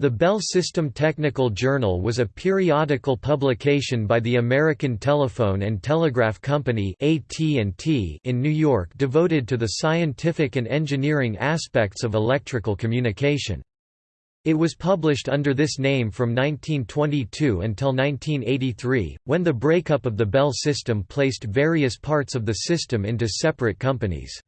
The Bell System Technical Journal was a periodical publication by the American Telephone and Telegraph Company in New York devoted to the scientific and engineering aspects of electrical communication. It was published under this name from 1922 until 1983, when the breakup of the Bell system placed various parts of the system into separate companies.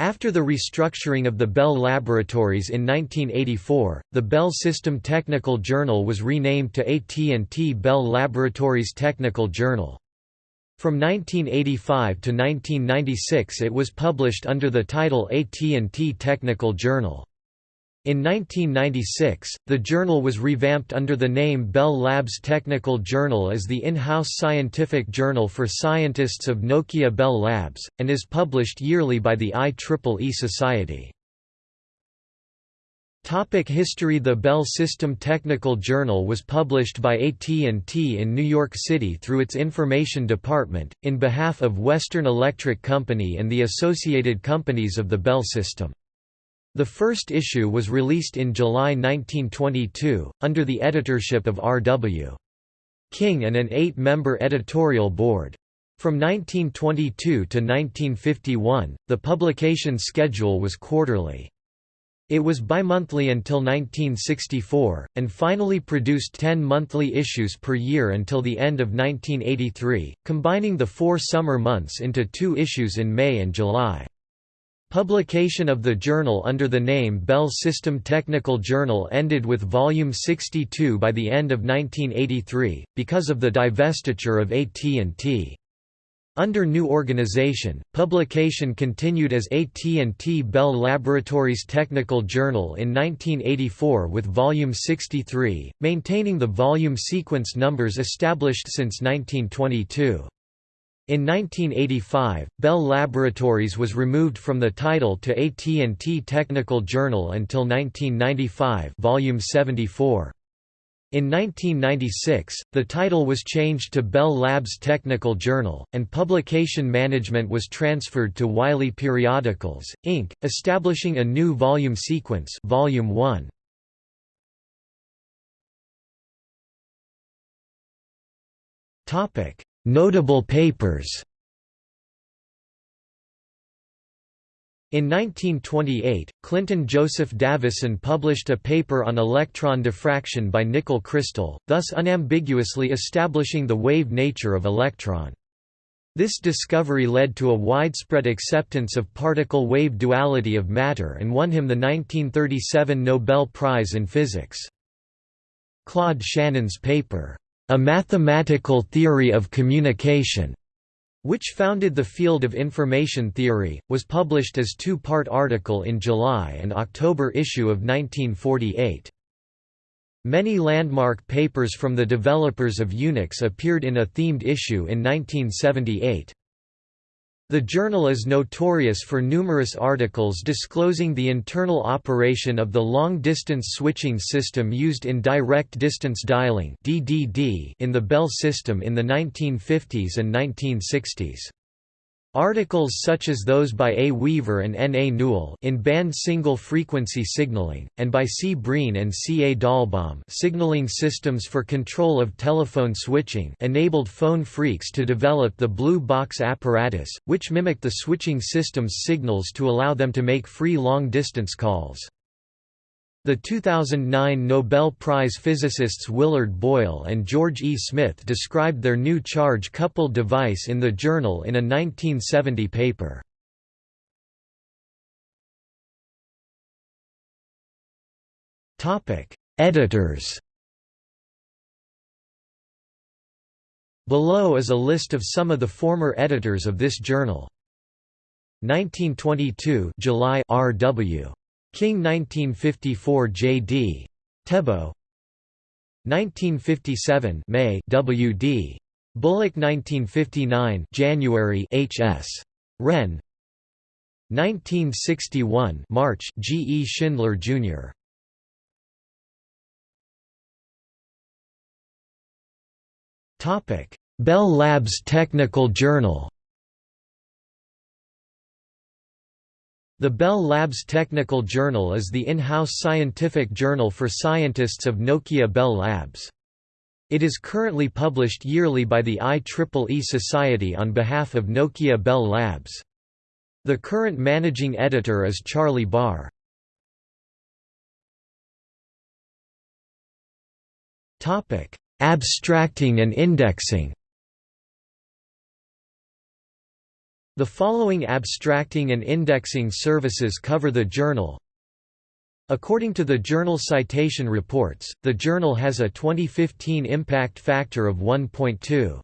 After the restructuring of the Bell Laboratories in 1984, the Bell System Technical Journal was renamed to AT&T Bell Laboratories Technical Journal. From 1985 to 1996 it was published under the title AT&T Technical Journal. In 1996, the journal was revamped under the name Bell Labs Technical Journal as the in-house scientific journal for scientists of Nokia Bell Labs, and is published yearly by the IEEE Society. Topic history The Bell System Technical Journal was published by AT&T in New York City through its information department, in behalf of Western Electric Company and the associated companies of the Bell system. The first issue was released in July 1922, under the editorship of R.W. King and an eight-member editorial board. From 1922 to 1951, the publication schedule was quarterly. It was bimonthly until 1964, and finally produced ten monthly issues per year until the end of 1983, combining the four summer months into two issues in May and July. Publication of the journal under the name Bell System Technical Journal ended with volume 62 by the end of 1983, because of the divestiture of AT&T. Under new organization, publication continued as AT&T Bell Laboratories Technical Journal in 1984 with volume 63, maintaining the volume sequence numbers established since 1922. In 1985, Bell Laboratories was removed from the title to AT&T Technical Journal until 1995 volume 74. In 1996, the title was changed to Bell Labs Technical Journal, and publication management was transferred to Wiley Periodicals, Inc., establishing a new volume sequence volume 1. Topic: Notable papers In 1928, Clinton Joseph Davisson published a paper on electron diffraction by nickel crystal, thus unambiguously establishing the wave nature of electron. This discovery led to a widespread acceptance of particle-wave duality of matter and won him the 1937 Nobel Prize in Physics. Claude Shannon's paper, a Mathematical Theory of Communication, which founded the field of information theory, was published as two-part article in July and October issue of 1948. Many landmark papers from the developers of Unix appeared in a themed issue in 1978. The journal is notorious for numerous articles disclosing the internal operation of the long-distance switching system used in direct distance dialing in the Bell system in the 1950s and 1960s. Articles such as those by A. Weaver and N. A. Newell in band single-frequency signaling, and by C. Breen and C. A. Dahlbom signaling systems for control of telephone switching enabled phone phreaks to develop the blue box apparatus, which mimicked the switching system's signals to allow them to make free long-distance calls. The 2009 Nobel Prize physicists Willard Boyle and George E. Smith described their new charge-coupled device in the journal in a 1970 paper. Editors Below is a list of some of the former editors of this journal. 1922 July R.W. King 1954 J.D. Tebow 1957 May W.D. Bullock 1959 January H.S. Wren 1961 March G. E. Schindler, Jr. Topic: Bell Labs Technical Journal The Bell Labs Technical Journal is the in-house scientific journal for scientists of Nokia Bell Labs. It is currently published yearly by the IEEE Society on behalf of Nokia Bell Labs. The current managing editor is Charlie Barr. Abstracting and indexing The following abstracting and indexing services cover the journal. According to the Journal Citation Reports, the journal has a 2015 impact factor of 1.2.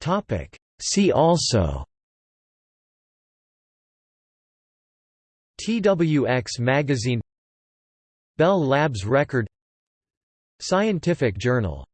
Topic. See also. TWX magazine. Bell Labs record. Scientific journal